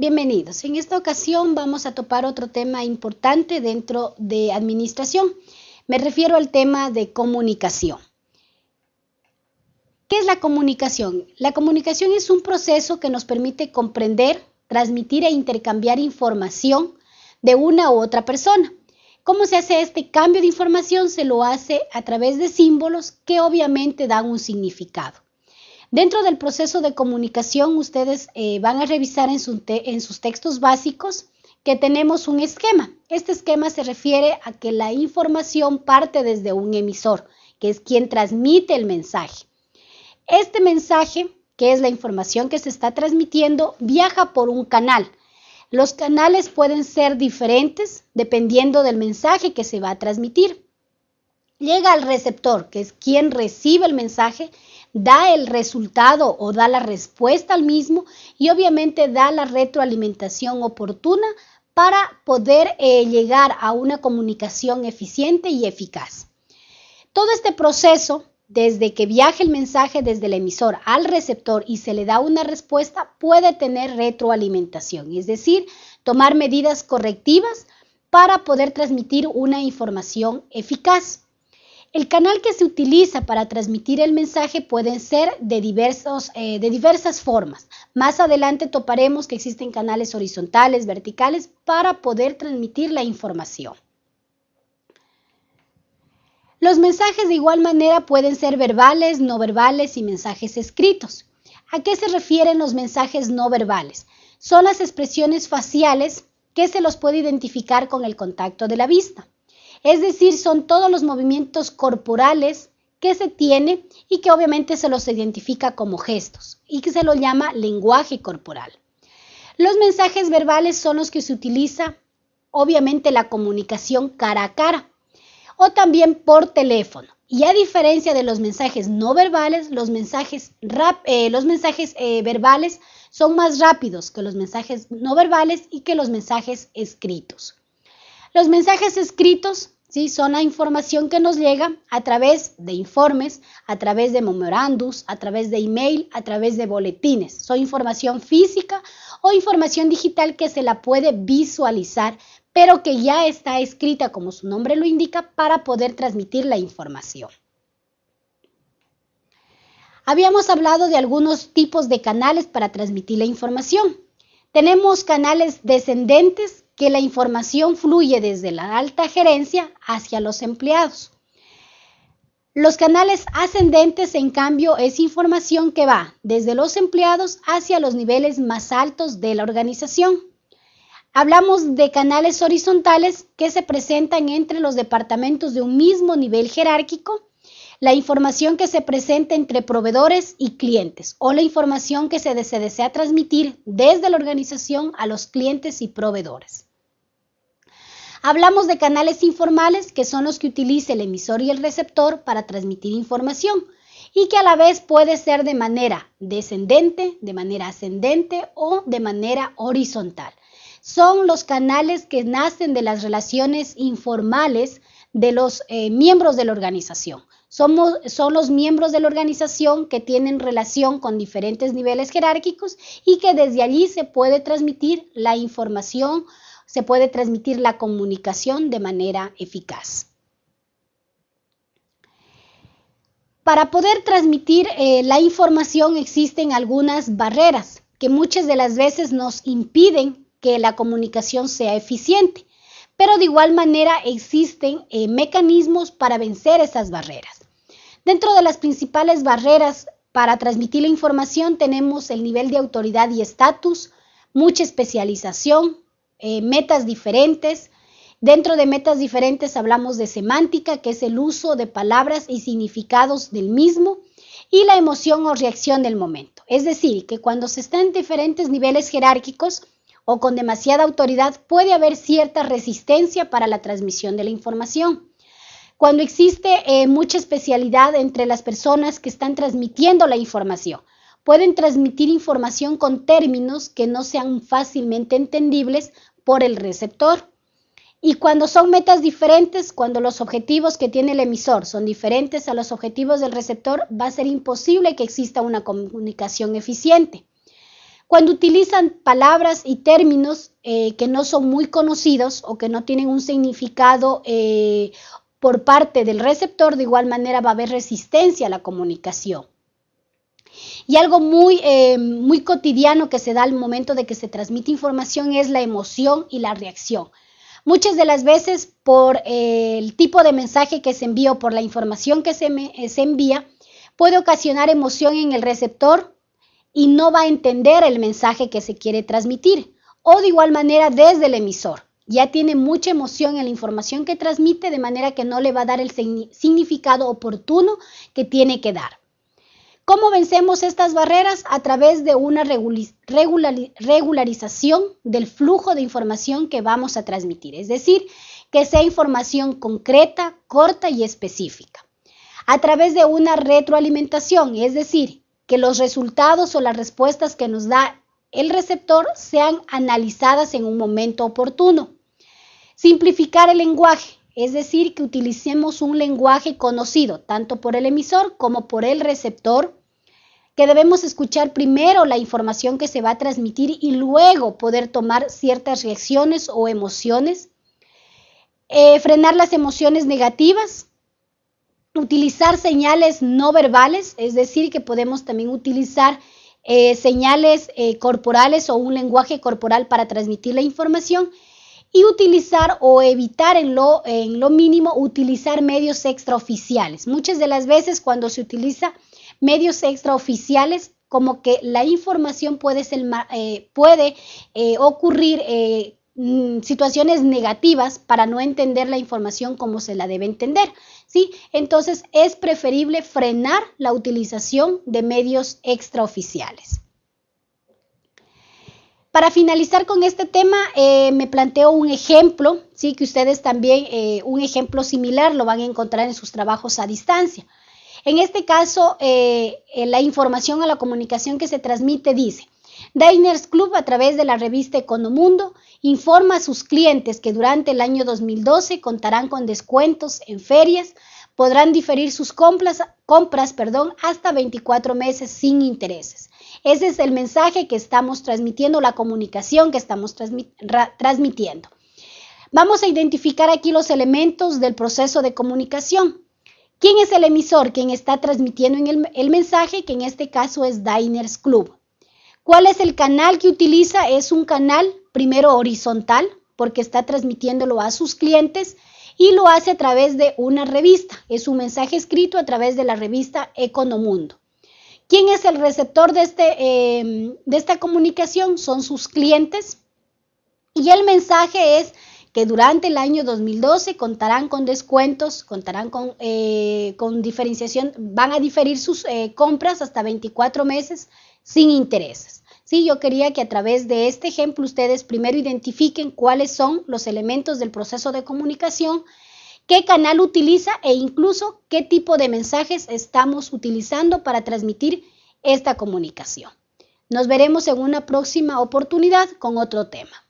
Bienvenidos. En esta ocasión vamos a topar otro tema importante dentro de administración. Me refiero al tema de comunicación. ¿Qué es la comunicación? La comunicación es un proceso que nos permite comprender, transmitir e intercambiar información de una u otra persona. ¿Cómo se hace este cambio de información? Se lo hace a través de símbolos que obviamente dan un significado. Dentro del proceso de comunicación, ustedes eh, van a revisar en, en sus textos básicos que tenemos un esquema. Este esquema se refiere a que la información parte desde un emisor, que es quien transmite el mensaje. Este mensaje, que es la información que se está transmitiendo, viaja por un canal. Los canales pueden ser diferentes dependiendo del mensaje que se va a transmitir. Llega al receptor, que es quien recibe el mensaje, da el resultado o da la respuesta al mismo y obviamente da la retroalimentación oportuna para poder eh, llegar a una comunicación eficiente y eficaz. Todo este proceso, desde que viaja el mensaje desde el emisor al receptor y se le da una respuesta, puede tener retroalimentación, es decir, tomar medidas correctivas para poder transmitir una información eficaz. El canal que se utiliza para transmitir el mensaje puede ser de, diversos, eh, de diversas formas. Más adelante toparemos que existen canales horizontales, verticales, para poder transmitir la información. Los mensajes de igual manera pueden ser verbales, no verbales y mensajes escritos. ¿A qué se refieren los mensajes no verbales? Son las expresiones faciales que se los puede identificar con el contacto de la vista. Es decir, son todos los movimientos corporales que se tiene y que obviamente se los identifica como gestos y que se lo llama lenguaje corporal. Los mensajes verbales son los que se utiliza obviamente la comunicación cara a cara o también por teléfono. Y a diferencia de los mensajes no verbales, los mensajes, eh, los mensajes eh, verbales son más rápidos que los mensajes no verbales y que los mensajes escritos. Los mensajes escritos ¿sí? son la información que nos llega a través de informes, a través de memorandos, a través de email, a través de boletines. Son información física o información digital que se la puede visualizar, pero que ya está escrita, como su nombre lo indica, para poder transmitir la información. Habíamos hablado de algunos tipos de canales para transmitir la información. Tenemos canales descendentes que la información fluye desde la alta gerencia hacia los empleados. Los canales ascendentes, en cambio, es información que va desde los empleados hacia los niveles más altos de la organización. Hablamos de canales horizontales que se presentan entre los departamentos de un mismo nivel jerárquico, la información que se presenta entre proveedores y clientes o la información que se desea transmitir desde la organización a los clientes y proveedores. Hablamos de canales informales, que son los que utiliza el emisor y el receptor para transmitir información y que a la vez puede ser de manera descendente, de manera ascendente o de manera horizontal. Son los canales que nacen de las relaciones informales de los eh, miembros de la organización. Somos, son los miembros de la organización que tienen relación con diferentes niveles jerárquicos y que desde allí se puede transmitir la información se puede transmitir la comunicación de manera eficaz. Para poder transmitir eh, la información existen algunas barreras que muchas de las veces nos impiden que la comunicación sea eficiente, pero de igual manera existen eh, mecanismos para vencer esas barreras. Dentro de las principales barreras para transmitir la información tenemos el nivel de autoridad y estatus, mucha especialización, eh, metas diferentes. Dentro de metas diferentes hablamos de semántica, que es el uso de palabras y significados del mismo, y la emoción o reacción del momento. Es decir, que cuando se está en diferentes niveles jerárquicos o con demasiada autoridad, puede haber cierta resistencia para la transmisión de la información. Cuando existe eh, mucha especialidad entre las personas que están transmitiendo la información, pueden transmitir información con términos que no sean fácilmente entendibles por el receptor. Y cuando son metas diferentes, cuando los objetivos que tiene el emisor son diferentes a los objetivos del receptor, va a ser imposible que exista una comunicación eficiente. Cuando utilizan palabras y términos eh, que no son muy conocidos o que no tienen un significado eh, por parte del receptor, de igual manera va a haber resistencia a la comunicación. Y algo muy, eh, muy cotidiano que se da al momento de que se transmite información es la emoción y la reacción. Muchas de las veces por el tipo de mensaje que se envía o por la información que se, se envía, puede ocasionar emoción en el receptor y no va a entender el mensaje que se quiere transmitir. O de igual manera desde el emisor. Ya tiene mucha emoción en la información que transmite de manera que no le va a dar el significado oportuno que tiene que dar. ¿Cómo vencemos estas barreras? A través de una regularización del flujo de información que vamos a transmitir. Es decir, que sea información concreta, corta y específica. A través de una retroalimentación, es decir, que los resultados o las respuestas que nos da el receptor sean analizadas en un momento oportuno. Simplificar el lenguaje, es decir, que utilicemos un lenguaje conocido tanto por el emisor como por el receptor, que debemos escuchar primero la información que se va a transmitir y luego poder tomar ciertas reacciones o emociones. Eh, frenar las emociones negativas, utilizar señales no verbales, es decir, que podemos también utilizar eh, señales eh, corporales o un lenguaje corporal para transmitir la información y utilizar o evitar en lo, en lo mínimo utilizar medios extraoficiales. Muchas de las veces cuando se utiliza medios extraoficiales, como que la información puede, ser, eh, puede ocurrir Mm, situaciones negativas para no entender la información como se la debe entender. ¿sí? Entonces es preferible frenar la utilización de medios extraoficiales. Para finalizar con este tema, eh, me planteo un ejemplo, ¿sí? que ustedes también, eh, un ejemplo similar lo van a encontrar en sus trabajos a distancia. En este caso, eh, la información a la comunicación que se transmite dice, Diners Club, a través de la revista Economundo, informa a sus clientes que durante el año 2012 contarán con descuentos en ferias, podrán diferir sus compras, hasta 24 meses sin intereses. Ese es el mensaje que estamos transmitiendo, la comunicación que estamos transmitiendo. Vamos a identificar aquí los elementos del proceso de comunicación. ¿Quién es el emisor? Quien está transmitiendo el, el mensaje, que en este caso es Diners Club. ¿Cuál es el canal que utiliza? Es un canal primero horizontal porque está transmitiéndolo a sus clientes y lo hace a través de una revista. Es un mensaje escrito a través de la revista Economundo. ¿Quién es el receptor de, este, em, de esta comunicación? Son sus clientes. Y el mensaje es que durante el año 2012 contarán con descuentos, contarán con, eh, con diferenciación, van a diferir sus eh, compras hasta 24 meses sin intereses. Sí, yo quería que a través de este ejemplo ustedes primero identifiquen cuáles son los elementos del proceso de comunicación, qué canal utiliza e incluso qué tipo de mensajes estamos utilizando para transmitir esta comunicación. Nos veremos en una próxima oportunidad con otro tema.